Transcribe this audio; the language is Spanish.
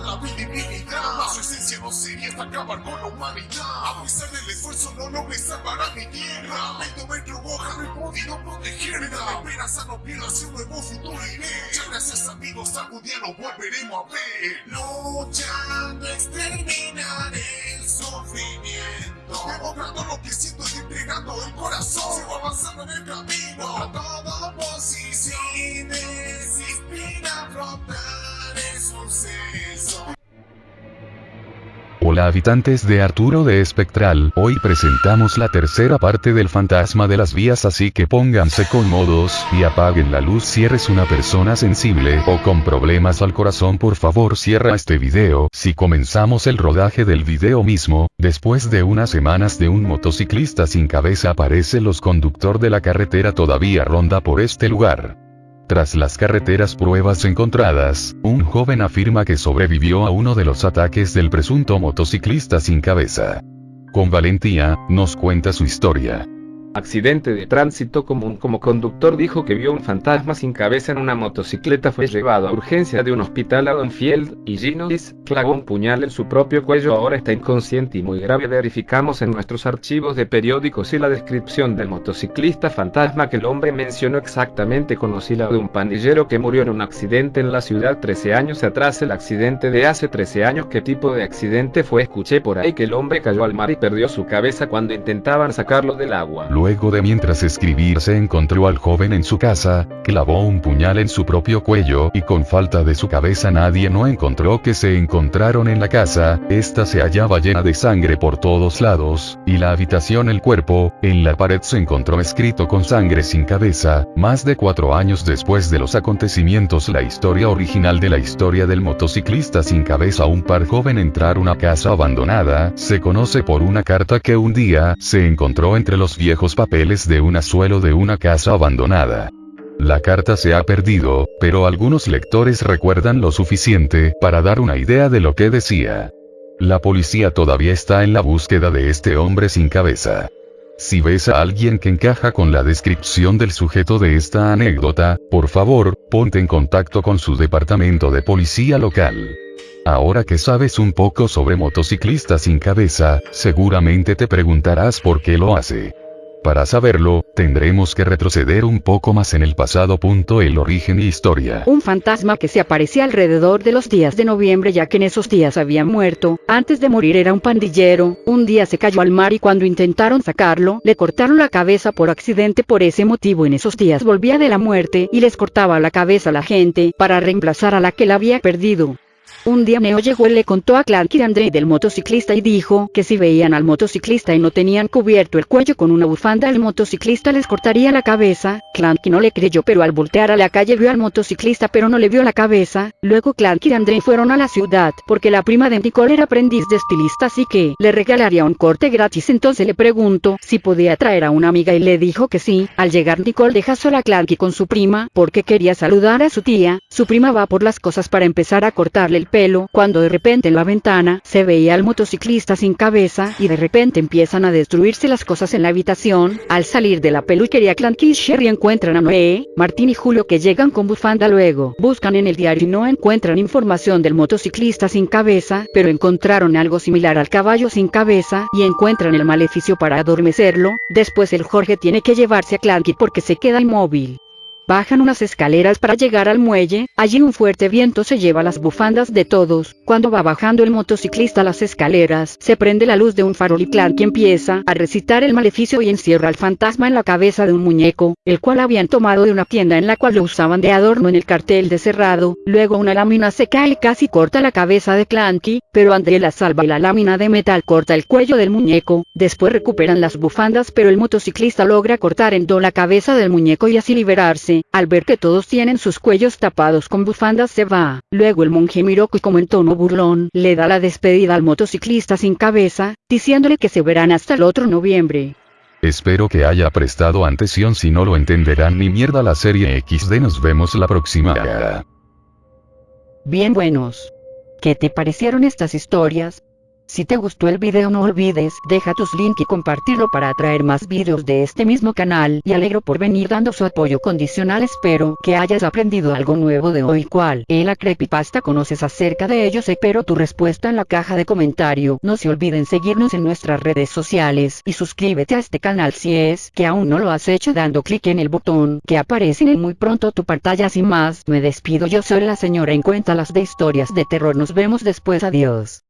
la divinidad. Más su esencia no sería hasta acabar con la humanidad. A pesar del esfuerzo no logré salvar a mi tierra. Medio metro boca no he podido protegerla. Esperanza no pierdo hacia un nuevo futuro iré. Ya gracias amigos, algún día nos volveremos a ver. Luchando exterminaré el sufrimiento. Demogrando lo que siento y entregando el corazón. Sigo avanzando en el camino. Hola habitantes de Arturo de Espectral, hoy presentamos la tercera parte del fantasma de las vías así que pónganse cómodos, y apaguen la luz si eres una persona sensible o con problemas al corazón por favor cierra este video, si comenzamos el rodaje del video mismo, después de unas semanas de un motociclista sin cabeza aparece los conductor de la carretera todavía ronda por este lugar. Tras las carreteras pruebas encontradas, un joven afirma que sobrevivió a uno de los ataques del presunto motociclista sin cabeza. Con valentía, nos cuenta su historia. Accidente de tránsito común como conductor dijo que vio un fantasma sin cabeza en una motocicleta fue llevado a urgencia de un hospital a Donfield, y Ginois, clavó un puñal en su propio cuello. Ahora está inconsciente y muy grave. Verificamos en nuestros archivos de periódicos y la descripción del motociclista fantasma que el hombre mencionó exactamente. Conocí la de un pandillero que murió en un accidente en la ciudad 13 años atrás. El accidente de hace 13 años. Qué tipo de accidente fue escuché por ahí que el hombre cayó al mar y perdió su cabeza cuando intentaban sacarlo del agua Luego de mientras escribir se encontró al joven en su casa, clavó un puñal en su propio cuello y con falta de su cabeza nadie no encontró que se encontraron en la casa, esta se hallaba llena de sangre por todos lados, y la habitación el cuerpo, en la pared se encontró escrito con sangre sin cabeza, más de cuatro años después de los acontecimientos la historia original de la historia del motociclista sin cabeza un par joven entrar una casa abandonada, se conoce por una carta que un día se encontró entre los viejos papeles de un azuelo de una casa abandonada. La carta se ha perdido, pero algunos lectores recuerdan lo suficiente para dar una idea de lo que decía. La policía todavía está en la búsqueda de este hombre sin cabeza. Si ves a alguien que encaja con la descripción del sujeto de esta anécdota, por favor, ponte en contacto con su departamento de policía local. Ahora que sabes un poco sobre motociclistas sin cabeza, seguramente te preguntarás por qué lo hace. Para saberlo, tendremos que retroceder un poco más en el pasado. Punto el origen y historia. Un fantasma que se aparecía alrededor de los días de noviembre ya que en esos días había muerto, antes de morir era un pandillero, un día se cayó al mar y cuando intentaron sacarlo, le cortaron la cabeza por accidente por ese motivo en esos días volvía de la muerte y les cortaba la cabeza a la gente, para reemplazar a la que la había perdido. Un día Neo llegó y le contó a Clank y André del motociclista y dijo que si veían al motociclista y no tenían cubierto el cuello con una bufanda el motociclista les cortaría la cabeza, Clanky no le creyó pero al voltear a la calle vio al motociclista pero no le vio la cabeza, luego Clank y André fueron a la ciudad porque la prima de Nicole era aprendiz de estilista así que le regalaría un corte gratis. Entonces le preguntó si podía traer a una amiga y le dijo que sí, al llegar Nicole deja sola a Clanky con su prima porque quería saludar a su tía, su prima va por las cosas para empezar a el pelo, cuando de repente en la ventana se veía al motociclista sin cabeza y de repente empiezan a destruirse las cosas en la habitación, al salir de la peluquería Clanky y Sherry encuentran a Noé, Martín y Julio que llegan con bufanda luego, buscan en el diario y no encuentran información del motociclista sin cabeza, pero encontraron algo similar al caballo sin cabeza y encuentran el maleficio para adormecerlo, después el Jorge tiene que llevarse a Clanky porque se queda inmóvil. Bajan unas escaleras para llegar al muelle, allí un fuerte viento se lleva las bufandas de todos, cuando va bajando el motociclista las escaleras, se prende la luz de un farol y Clark empieza a recitar el maleficio y encierra al fantasma en la cabeza de un muñeco, el cual habían tomado de una tienda en la cual lo usaban de adorno en el cartel de cerrado, luego una lámina se cae y casi corta la cabeza de Clanky, pero André la salva y la lámina de metal corta el cuello del muñeco, después recuperan las bufandas pero el motociclista logra cortar en dos la cabeza del muñeco y así liberarse al ver que todos tienen sus cuellos tapados con bufandas se va. Luego el monje Miroku como en tono burlón le da la despedida al motociclista sin cabeza, diciéndole que se verán hasta el otro noviembre. Espero que haya prestado atención si no lo entenderán ni mierda la serie XD nos vemos la próxima. Bien buenos. ¿Qué te parecieron estas historias? Si te gustó el video no olvides deja tus link y compartirlo para atraer más videos de este mismo canal. Y alegro por venir dando su apoyo condicional. Espero que hayas aprendido algo nuevo de hoy cual es la creepypasta. Conoces acerca de ellos espero tu respuesta en la caja de comentario. No se olviden seguirnos en nuestras redes sociales y suscríbete a este canal si es que aún no lo has hecho dando clic en el botón que aparece en muy pronto tu pantalla. Sin más me despido. Yo soy la señora en cuenta las de historias de terror. Nos vemos después. Adiós